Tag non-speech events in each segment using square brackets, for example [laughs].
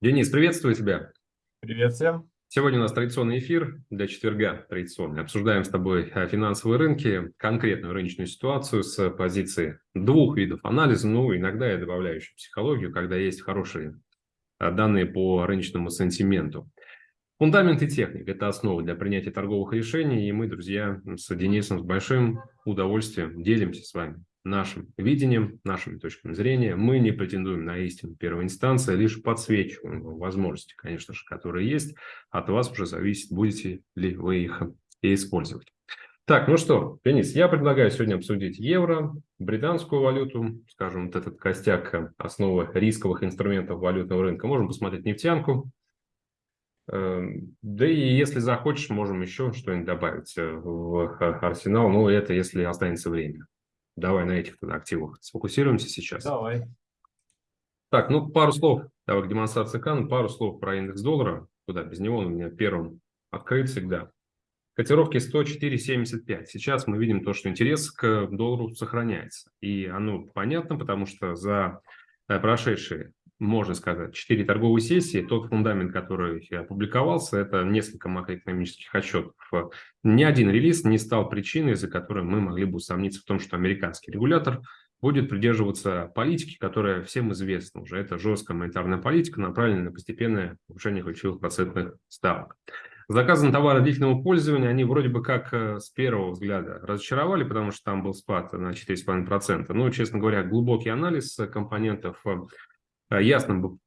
Денис, приветствую тебя. Привет всем. Сегодня у нас традиционный эфир для четверга традиционный. Обсуждаем с тобой э, финансовые рынки, конкретную рыночную ситуацию с позиции двух видов анализа. Ну, иногда я добавляю еще психологию, когда есть хорошие э, данные по рыночному сентименту. Фундамент и техника – это основа для принятия торговых решений, и мы, друзья, с Денисом с большим удовольствием делимся с вами нашим видением, нашими точками зрения. Мы не претендуем на истину первой инстанции, а лишь подсвечиваем возможности, конечно же, которые есть. От вас уже зависит, будете ли вы их использовать. Так, ну что, Денис, я предлагаю сегодня обсудить евро, британскую валюту, скажем, вот этот костяк основы рисковых инструментов валютного рынка. Можем посмотреть нефтянку, Эм, да и если захочешь, можем еще что-нибудь добавить э, в арсенал. Ну, это если останется время. Давай на этих активах сфокусируемся сейчас. Давай. Так, ну пару слов. Давай к демонстрации экрана. Пару слов про индекс доллара. Куда без него он у меня первым открыт всегда. Котировки 104.75. Сейчас мы видим то, что интерес к доллару сохраняется. И оно понятно, потому что за э, прошедшие можно сказать, четыре торговые сессии. Тот фундамент, который опубликовался, это несколько макроэкономических отчетов. Ни один релиз не стал причиной, из-за которой мы могли бы усомниться в том, что американский регулятор будет придерживаться политики, которая всем известна уже. Это жесткая монетарная политика, направленная на постепенное повышение ключевых процентных ставок. Заказы на товары длительного пользования, они вроде бы как э, с первого взгляда разочаровали, потому что там был спад на 4,5%. Но, честно говоря, глубокий анализ компонентов э, Э, ясно бы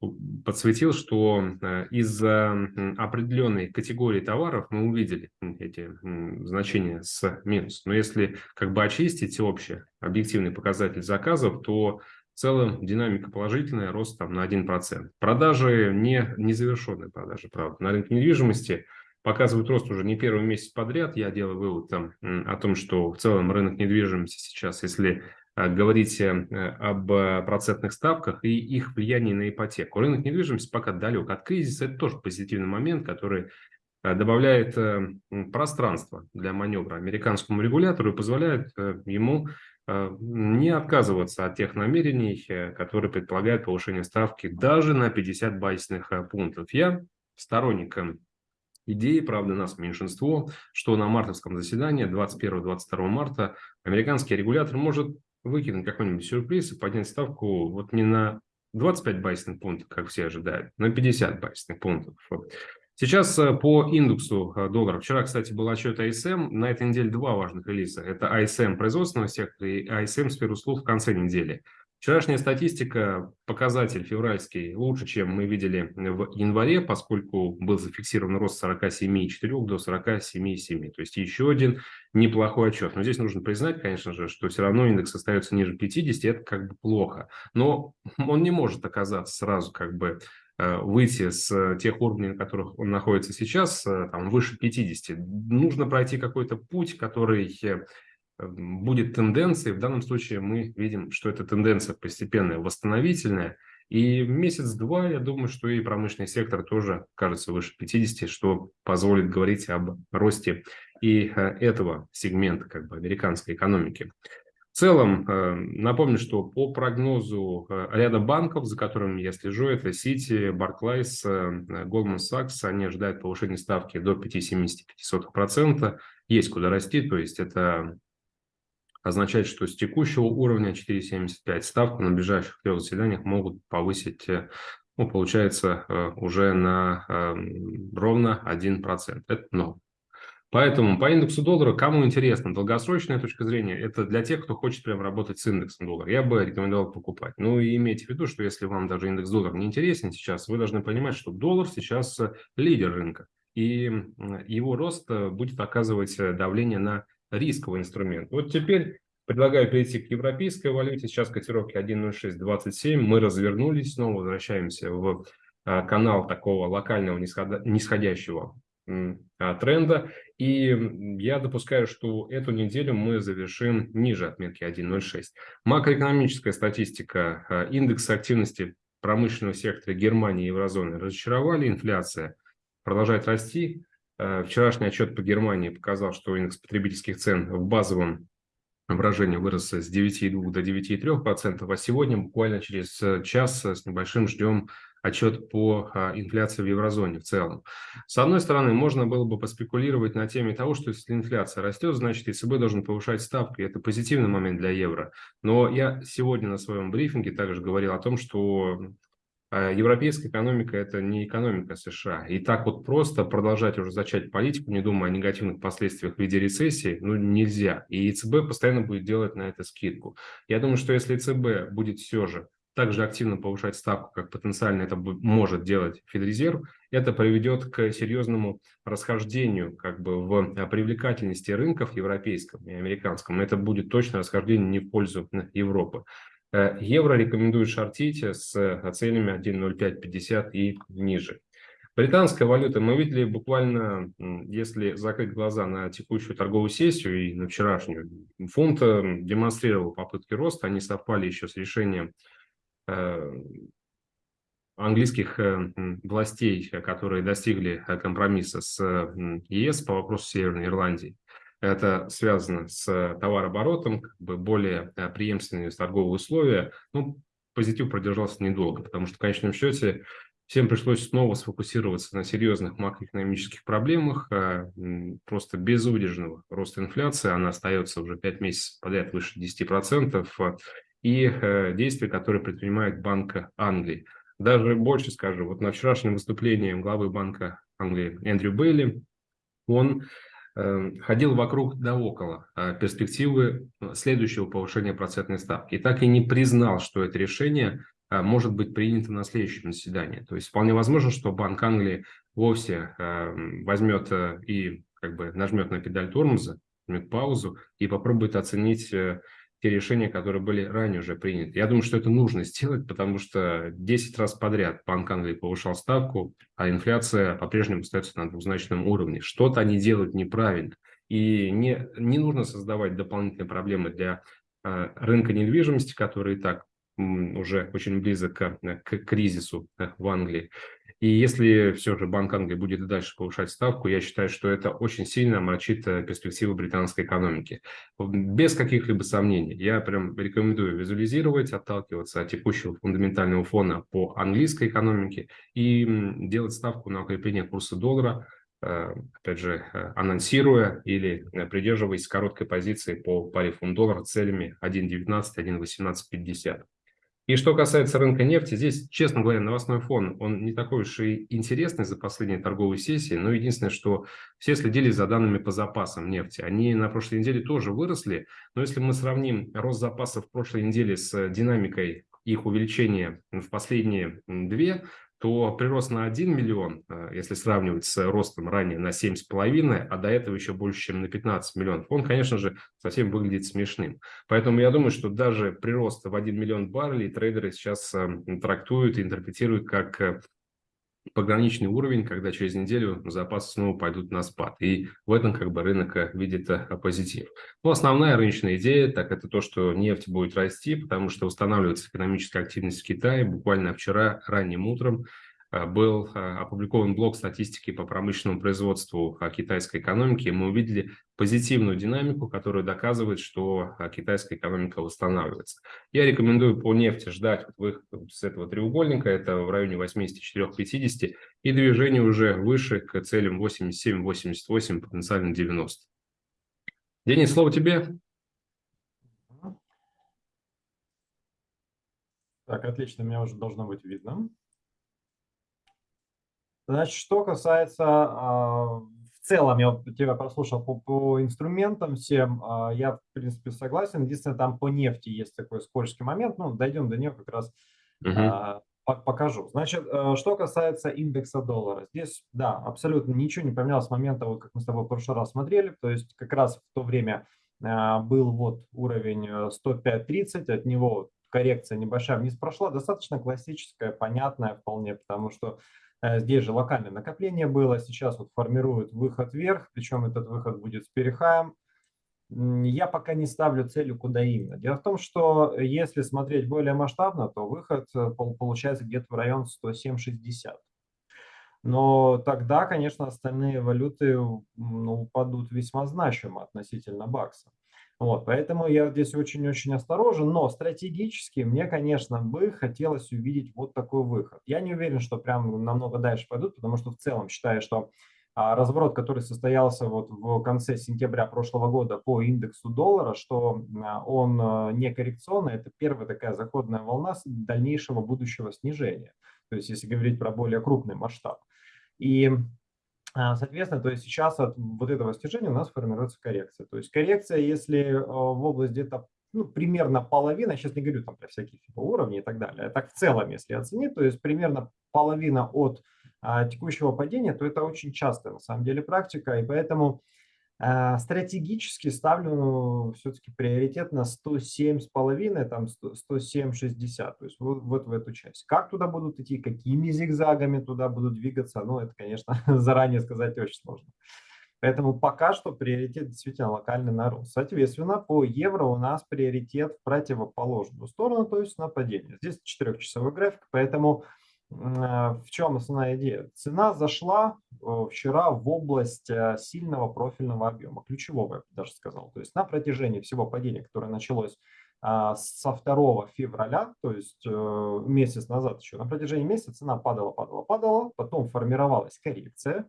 подсветил, что э, из-за определенной категории товаров мы увидели эти значения с минус. Но если как бы очистить общий объективный показатель заказов, то в целом динамика положительная, рост там на 1%. Продажи, не незавершенные продажи, правда, на рынке недвижимости показывают рост уже не первый месяц подряд. Я делаю вывод там о том, что в целом рынок недвижимости сейчас, если Э, говорить э, об э, процентных ставках и их влиянии на ипотеку. Рынок недвижимости пока далек от кризиса. Это тоже позитивный момент, который добавляет пространство для маневра американскому регулятору и позволяет ему не отказываться от тех намерений, которые предполагают повышение ставки даже на 50 базисных пунктов. Я сторонником идеи, правда, нас меньшинство, что на мартовском заседании 21-22 марта американский регулятор может выкинуть какой-нибудь сюрприз и поднять ставку вот не на 25 базисных пунктов, как все ожидают, на 50 базисных пунктов. Сейчас э, по индексу э, доллара. Вчера, кстати, был отчет АСМ. На этой неделе два важных релиза. Это АСМ производственного сектора и АСМ сфер услуг в конце недели. Вчерашняя статистика, показатель февральский, лучше, чем мы видели в январе, поскольку был зафиксирован рост с 47,4 до 47,7. То есть еще один неплохой отчет. Но здесь нужно признать, конечно же, что все равно индекс остается ниже 50, это как бы плохо. Но он не может оказаться сразу как бы э, выйти с тех уровней, на которых он находится сейчас, э, там, выше 50. Нужно пройти какой-то путь, который э, будет тенденцией. В данном случае мы видим, что эта тенденция постепенная, восстановительная. И месяц-два, я думаю, что и промышленный сектор тоже кажется выше 50, что позволит говорить об росте и э, этого сегмента как бы, американской экономики. В целом, э, напомню, что по прогнозу э, ряда банков, за которыми я слежу, это Citi, Barclays, Goldman Sachs, они ожидают повышения ставки до 5,75%. Есть куда расти, то есть это означает, что с текущего уровня 4,75 ставку на ближайших трех заседаниях могут повысить, э, ну, получается, э, уже на эм, ровно 1%. Это норм. Поэтому по индексу доллара, кому интересно, долгосрочная точка зрения, это для тех, кто хочет прям работать с индексом доллара. Я бы рекомендовал покупать. Ну и имейте в виду, что если вам даже индекс доллара не интересен сейчас, вы должны понимать, что доллар сейчас э, лидер рынка. И его рост будет оказывать давление на рисковый инструмент. Вот теперь предлагаю перейти к европейской валюте. Сейчас котировки 1.0627. Мы развернулись, снова возвращаемся в а, канал такого локального нисходящего а, тренда. И я допускаю, что эту неделю мы завершим ниже отметки 1.06. Макроэкономическая статистика, а, индекс активности промышленного сектора Германии и еврозоны разочаровали. Инфляция продолжает расти. Вчерашний отчет по Германии показал, что индекс потребительских цен в базовом брожение вырос с 9,2 до 9,3%, а сегодня буквально через час с небольшим ждем отчет по а, инфляции в еврозоне в целом. С одной стороны, можно было бы поспекулировать на теме того, что если инфляция растет, значит ЕЦБ должен повышать ставку, и это позитивный момент для евро. Но я сегодня на своем брифинге также говорил о том, что европейская экономика – это не экономика США. И так вот просто продолжать уже зачать политику, не думая о негативных последствиях в виде рецессии, ну, нельзя. И ЕЦБ постоянно будет делать на это скидку. Я думаю, что если ЕЦБ будет все же так же активно повышать ставку, как потенциально это может делать Федрезерв, это приведет к серьезному расхождению как бы в привлекательности рынков европейском и американском. Это будет точно расхождение не в пользу Европы. Э, евро рекомендуют шортить с э, целями 1.0550 и ниже. Британская валюта, мы видели буквально, если закрыть глаза на текущую торговую сессию и на вчерашнюю, фунт э, демонстрировал попытки роста, они совпали еще с решением английских властей, которые достигли компромисса с ЕС по вопросу Северной Ирландии. Это связано с товарооборотом, как бы более э, преемственные торговые условия. Ну, позитив продержался недолго, потому что в конечном счете всем пришлось снова сфокусироваться на серьезных макроэкономических проблемах. А, просто безудержного роста инфляции, она остается уже 5 месяцев подряд выше 10%, а, и э, действия, которые предпринимает Банк Англии. Даже больше скажу, вот на вчерашнем выступлении главы Банка Англии Эндрю Бейли, он ходил вокруг да около а, перспективы э, следующего повышения процентной ставки. И так и не признал, что это решение а, может быть принято на следующем заседании. То есть вполне возможно, что Банк Англии вовсе эм, возьмет э, и как бы нажмет на педаль тормоза, возьмет паузу и попробует оценить э, те решения, которые были ранее уже приняты. Я думаю, что это нужно сделать, потому что 10 раз подряд Банк Англии повышал ставку, а инфляция по-прежнему остается на двузначном уровне. Что-то они делают неправильно. И не, не нужно создавать дополнительные проблемы для э, рынка недвижимости, который и так уже очень близок к, к кризису э, в Англии. И если все же Банк Англии будет и дальше повышать ставку, я считаю, что это очень сильно омрачит э, перспективы британской экономики. Без каких-либо сомнений. Я прям рекомендую визуализировать, отталкиваться от текущего фундаментального фона по английской экономике и делать ставку на укрепление курса доллара, э, опять же, э, анонсируя или придерживаясь короткой позиции по паре фунт-доллар целями 1.19, 1.1850. И что касается рынка нефти, здесь, честно говоря, новостной фон, он не такой уж и интересный за последние торговые сессии, но единственное, что все следили за данными по запасам нефти. Они на прошлой неделе тоже выросли, но если мы сравним рост запасов прошлой неделе с динамикой их увеличения в последние две, то прирост на 1 миллион, э, если сравнивать с ростом ранее на 7,5, а до этого еще больше, чем на 15 миллионов, он, конечно же, совсем выглядит смешным. Поэтому я думаю, что даже прирост в 1 миллион баррелей трейдеры сейчас э, трактуют и интерпретируют как э, пограничный уровень, когда через неделю запасы снова пойдут на спад. И в этом как бы рынок э, видит э, позитив. Но основная рыночная идея, так это то, что нефть будет расти, потому что устанавливается экономическая активность в Китае. Буквально вчера ранним утром был э, опубликован блок статистики по промышленному производству э, китайской экономики, мы увидели позитивную динамику, которая доказывает, что китайская экономика восстанавливается. Я рекомендую по нефти ждать выход с этого треугольника, это в районе 84-50, и движение уже выше к целям 87-88, потенциально 90. Денис, слово тебе. Так, отлично, меня уже должно быть видно. Значит, что касается а, в целом, я вот тебя прослушал по, по инструментам всем, а, я в принципе согласен. Единственное, там по нефти есть такой скользкий момент, ну, дойдем до нее как раз угу. покажу. Значит, что касается индекса доллара, здесь, да, абсолютно ничего не поменялось с момента, вот как мы с тобой в прошлый раз смотрели, то есть как раз в то время был вот уровень 105.30, от него коррекция небольшая вниз прошла, достаточно классическая, понятная вполне, потому что Э, здесь же локальное накопление было, сейчас вот формируют выход вверх, причем этот выход будет с перехаем. Я пока не ставлю целью, куда именно. Дело в том, что если смотреть более масштабно, то выход э, получается где-то в район 107.60. Но тогда, конечно, остальные валюты ну, упадут весьма значимо относительно бакса. Вот, поэтому я здесь очень-очень осторожен, но стратегически мне, конечно, бы хотелось увидеть вот такой выход. Я не уверен, что прям намного дальше пойдут, потому что в целом считаю, что а, разворот, который состоялся вот в конце сентября прошлого года по индексу доллара, что а, он а, не коррекционный, это первая такая заходная волна дальнейшего будущего снижения. То есть если говорить про более крупный масштаб. И соответственно, то есть сейчас от вот этого снижения у нас формируется коррекция. То есть коррекция, если а, в область где-то ну, примерно половина, сейчас не говорю там про всякие типа уровни и так далее, а так в целом, если оценить, то есть примерно половина от а, текущего падения, то это очень частая на самом деле практика, и поэтому а, стратегически ставлю все-таки приоритет на 107,5, там 107,60, то есть вот, вот в эту часть. Как туда будут идти, какими зигзагами туда будут двигаться, ну это, конечно, [laughs] заранее сказать очень сложно. Поэтому пока что приоритет действительно локальный на рост. Соответственно, по евро у нас приоритет в противоположную сторону, то есть на падение. Здесь четырехчасовой график, поэтому в чем основная идея? Цена зашла э, вчера в область э, сильного профильного объема, ключевого, я даже сказал. То есть на протяжении всего падения, которое началось а, со 2 февраля, то есть месяц назад еще, на протяжении месяца цена падала, падала, падала, потом формировалась коррекция.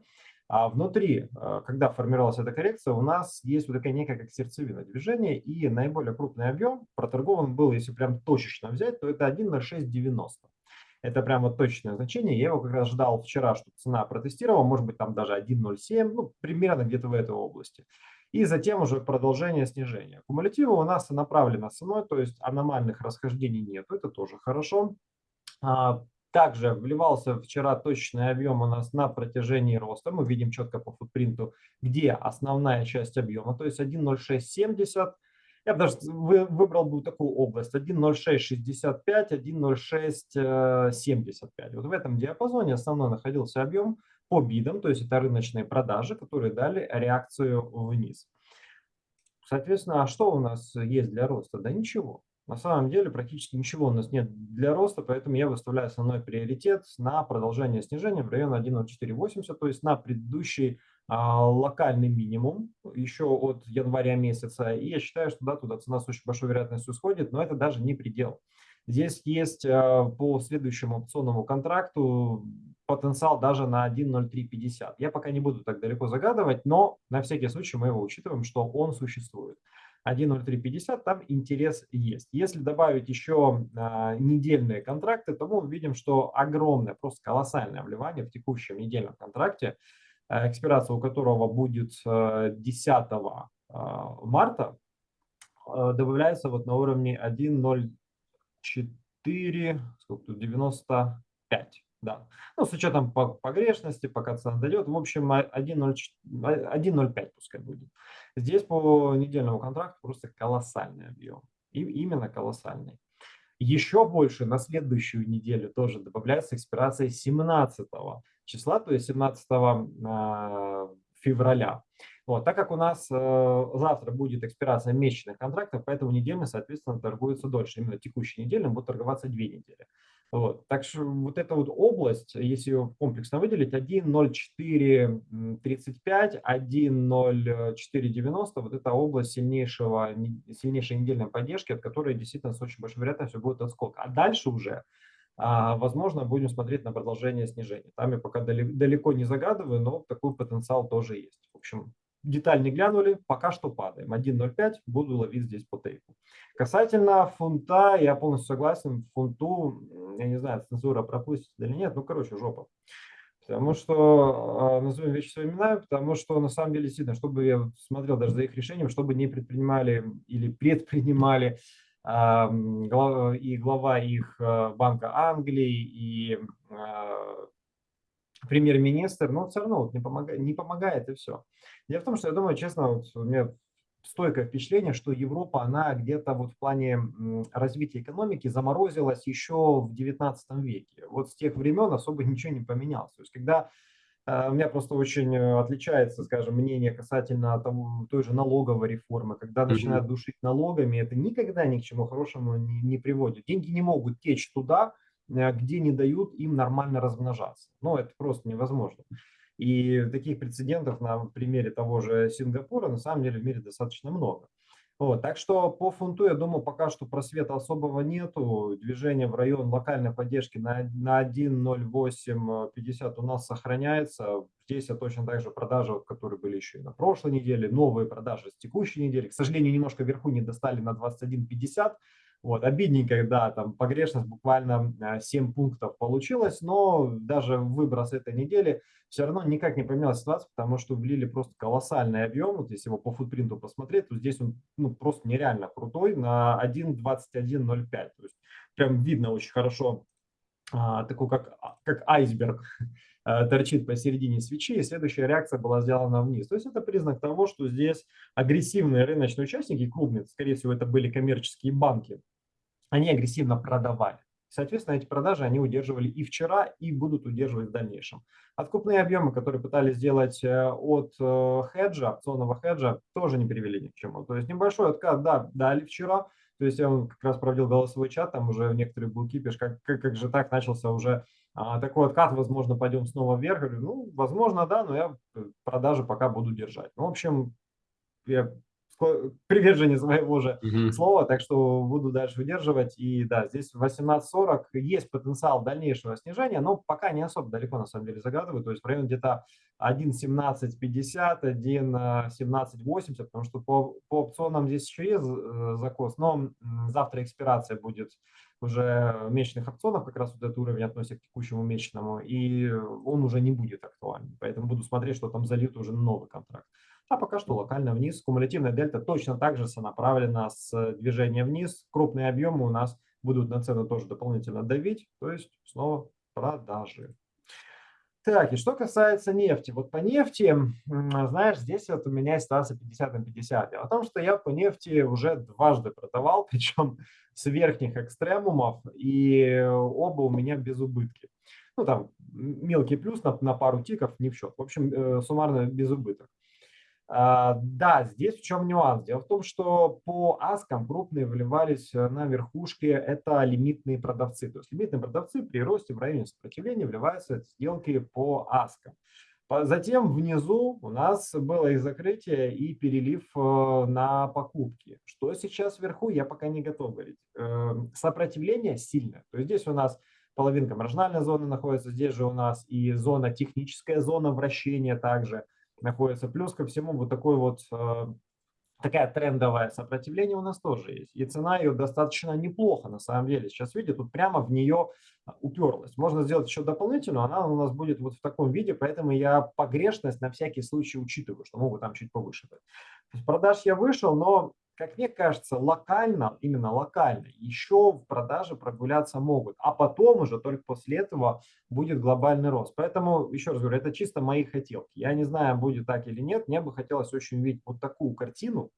А внутри, когда формировалась эта коррекция, у нас есть вот такая некая как сердцевина движения, и наиболее крупный объем проторгован был, если прям точечно взять, то это 1.0690. Это прямо точное значение. Я его как раз ждал вчера, что цена протестировала, может быть там даже 1.07, ну примерно где-то в этой области. И затем уже продолжение снижения. Кумулятивы у нас направлено ценой, то есть аномальных расхождений нет, это тоже хорошо. А, также вливался вчера точный объем у нас на протяжении роста. Мы видим четко по футпринту, где основная часть объема, то есть 1.0670 я бы даже выбрал бы такую область 1.0665, 1.0675. Вот в этом диапазоне основной находился объем по бидам, то есть это рыночные продажи, которые дали реакцию вниз. Соответственно, а что у нас есть для роста? Да ничего. На самом деле практически ничего у нас нет для роста, поэтому я выставляю основной приоритет на продолжение снижения в район 1.0480, то есть на предыдущий локальный минимум еще от января месяца. И я считаю, что да, туда цена с очень большой вероятностью сходит, но это даже не предел. Здесь есть а, по следующему опционному контракту потенциал даже на 1.0350. Я пока не буду так далеко загадывать, но на всякий случай мы его учитываем, что он существует. 1.0350, там интерес есть. Если добавить еще а, недельные контракты, то мы увидим, что огромное, просто колоссальное вливание в текущем недельном контракте – экспирация у которого будет 10 э, э, марта, добавляется вот на уровне 1.04, сколько тут, 95. Да. Ну, с учетом погрешности, пока цена дойдет, в общем, 1.05 пускай будет. Здесь по недельному контракту просто колоссальный объем. И именно колоссальный. Еще больше на следующую неделю тоже добавляется экспирация 17 числа, то есть 17 а, февраля. Вот, так как у нас э, завтра будет экспирация месячных контрактов, поэтому недельный, соответственно, торгуется дольше. Именно текущий недельным будет торговаться две недели. Вот. Так что вот эта вот область, если ее комплексно выделить, 1.0435, 1.0490, вот эта область сильнейшего, сильнейшей недельной поддержки, от которой действительно с очень большой вероятностью будет отскок. А дальше уже а, возможно, будем смотреть на продолжение снижения. Там я пока далеко не загадываю, но такой потенциал тоже есть. В общем, деталь не глянули, пока что падаем. 1.05 буду ловить здесь по тейку. Касательно фунта, я полностью согласен, фунту, я не знаю, цензура пропустит или нет, ну, короче, жопа. Потому что, а, назовем вещи своими именами, потому что на самом деле действительно, чтобы я смотрел даже за их решением, чтобы не предпринимали или предпринимали и глава их э, Банка Англии, и а, премьер-министр, но все равно вот не, помогает, не помогает и все. Дело в том, что я думаю, честно, вот у меня стойкое впечатление, что Европа, она где-то вот в плане развития экономики заморозилась еще в 19 веке. Вот с тех времен особо ничего не поменялось. То есть когда у меня просто очень э, отличается, скажем, мнение касательно того, той же налоговой реформы. Когда начинают душить налогами, это никогда ни к чему хорошему не, не приводит. Деньги не могут течь туда, э, где не дают им нормально размножаться. Ну, это просто невозможно. И таких прецедентов на примере того же Сингапура на самом деле в мире достаточно много. Вот, так что по фунту, я думаю, пока что просвета особого нету. Движение в район локальной поддержки на, на 1.0850 у нас сохраняется. Здесь я точно так же продажи, которые были еще и на прошлой неделе, новые продажи с текущей недели. К сожалению, немножко вверху не достали на 21.50. Вот, обидненько, да, там погрешность буквально 7 а, пунктов получилось, но даже выброс этой недели все равно никак не поменялась ситуация, потому что влили просто колоссальный объем. Вот если его по футпринту посмотреть, то здесь он ну, просто нереально крутой на 1.21.05. То есть прям видно очень хорошо а, такой как, а, как айсберг [laughs] а, торчит посередине свечи, и следующая реакция была сделана вниз. То есть это признак того, что здесь агрессивные рыночные участники, крупные, скорее всего, это были коммерческие банки, они агрессивно продавали. Соответственно, эти продажи они удерживали и вчера, и будут удерживать в дальнейшем. Откупные объемы, которые пытались сделать э, от э, хеджа, опционного хеджа, тоже не привели ни к чему. То есть небольшой откат, да, дали вчера. То есть я как раз проводил голосовой чат, там уже некоторые блоки пишут, как, как, как же так начался уже а, такой откат, возможно, пойдем снова вверх. Говорю, ну, возможно, да, но я э, продажи пока буду держать. Ну, в общем, я приверженец своего же угу. слова, так что буду дальше выдерживать. И да, здесь 18.40 есть потенциал дальнейшего снижения, но пока не особо далеко на самом деле загадываю. То есть в районе где-то 1.1750, 1.1780, потому что по, по опционам здесь еще есть э, закос, но завтра экспирация будет уже месячных опционов, как раз вот этот уровень относится к текущему месячному, и он уже не будет актуальным. Поэтому буду смотреть, что там залит уже новый контракт. А пока что локально вниз. Кумулятивная дельта точно так же сонаправлена с движением вниз. Крупные объемы у нас будут на цену тоже дополнительно давить, то есть снова продажи. Так, и что касается нефти. Вот по нефти, знаешь, здесь вот у меня ситуация 50 на 50. Дело в том, что я по нефти уже дважды продавал, [laughs] причем с верхних экстремумов, и оба у меня без убытки. Ну, там мелкий плюс на, на пару тиков, не в счет. В общем, э, суммарно без убыток. А, да, здесь в чем нюанс? Дело в том, что по аскам крупные вливались э, на верхушке, это лимитные продавцы. То есть лимитные продавцы при росте в районе сопротивления вливаются в сделки по аскам. Затем внизу у нас было и закрытие, и перелив э, на покупки. Что сейчас вверху, я пока не готов говорить. Эм, сопротивление сильное. То есть здесь у нас половинка маржинальной зоны находится, здесь же у нас и зона, техническая зона вращения также – находится. Плюс ко всему вот такой вот э, такая трендовая сопротивление у нас тоже есть. И цена ее достаточно неплохо на самом деле. Сейчас видите, тут прямо в нее а, уперлась. Можно сделать еще дополнительную, она у нас будет вот в таком виде, поэтому я погрешность на всякий случай учитываю, что могут там чуть повыше быть. продаж я вышел, но как мне кажется, локально, именно локально, еще в продаже прогуляться могут. А потом уже только после этого будет глобальный рост. Поэтому, еще раз говорю, это чисто мои хотелки. Я не знаю, будет так или нет. Мне бы хотелось очень увидеть вот такую картину,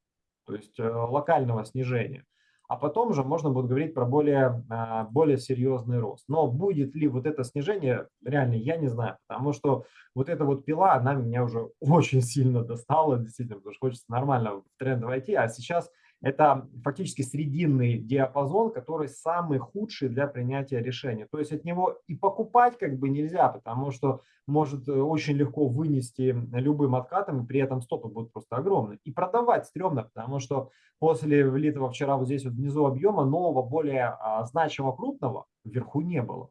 то есть э, локального снижения а потом уже можно будет говорить про более, а, более серьезный рост. Но будет ли вот это снижение, реально я не знаю, потому что вот эта вот пила, она меня уже [laughs] очень сильно достала, действительно, потому что хочется нормально в тренд войти, а сейчас это фактически срединный диапазон, который самый худший для принятия решения. То есть от него и покупать как бы нельзя, потому что может э, очень легко вынести любым откатом, и при этом стопы будут просто огромные. И продавать стрёмно, потому что после влитого вчера вот здесь вот внизу объема нового, более а, значимого крупного вверху не было.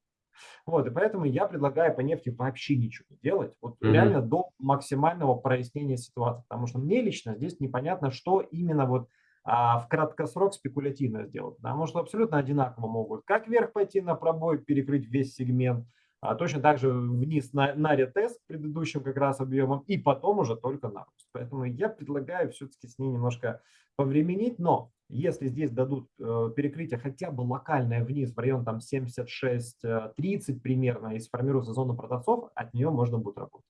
Вот, и поэтому я предлагаю по нефти вообще ничего не делать, вот mm -hmm. реально до максимального прояснения ситуации, потому что мне лично здесь непонятно, что именно вот а в краткосрок спекулятивно сделать, потому что абсолютно одинаково могут как вверх пойти на пробой, перекрыть весь сегмент, а точно так же вниз на, на ретест предыдущим как раз объемом и потом уже только на рост. Поэтому я предлагаю все-таки с ней немножко повременить, но если здесь дадут э, перекрытие хотя бы локальное вниз в район там 76-30 примерно и сформируется зона продавцов, от нее можно будет работать.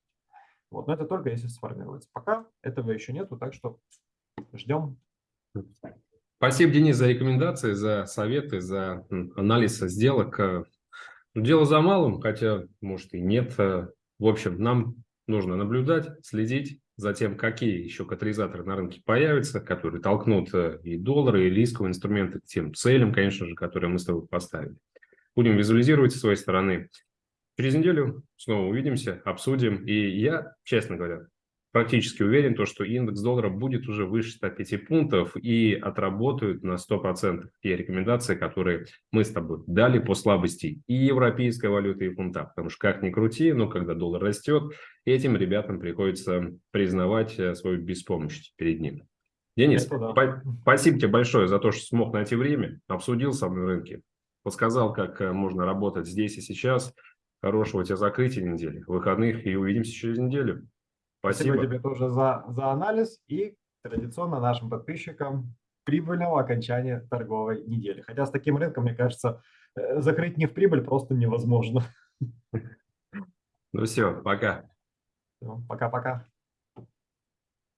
Вот, но это только если сформируется. Пока этого еще нету, так что ждем Спасибо, Денис, за рекомендации, за советы, за анализ сделок. Э, дело за малым, хотя, может, и нет. Э, в общем, нам нужно наблюдать, следить за тем, какие еще катализаторы на рынке появятся, которые толкнут э, и доллары, и рисковые инструменты к тем целям, конечно же, которые мы с тобой поставили. Будем визуализировать с своей стороны. Через неделю снова увидимся, обсудим. И я, честно говоря, практически уверен, то, что индекс доллара будет уже выше 105 пунктов и отработают на 100% те рекомендации, которые мы с тобой дали по слабости и европейской валюты, и фунта. Потому что как ни крути, но когда доллар растет, этим ребятам приходится признавать э, свою беспомощность перед ним. Денис, да. спасибо тебе большое за то, что смог найти время, обсудил со мной рынки, подсказал, как э, можно работать здесь и сейчас. Хорошего тебе закрытия недели, выходных и увидимся через неделю. Спасибо, Спасибо тебе тоже за, за анализ и традиционно нашим подписчикам прибыльного окончания торговой недели. Хотя с таким рынком, мне кажется, э, закрыть не в прибыль просто невозможно. Ну все, пока. Пока-пока.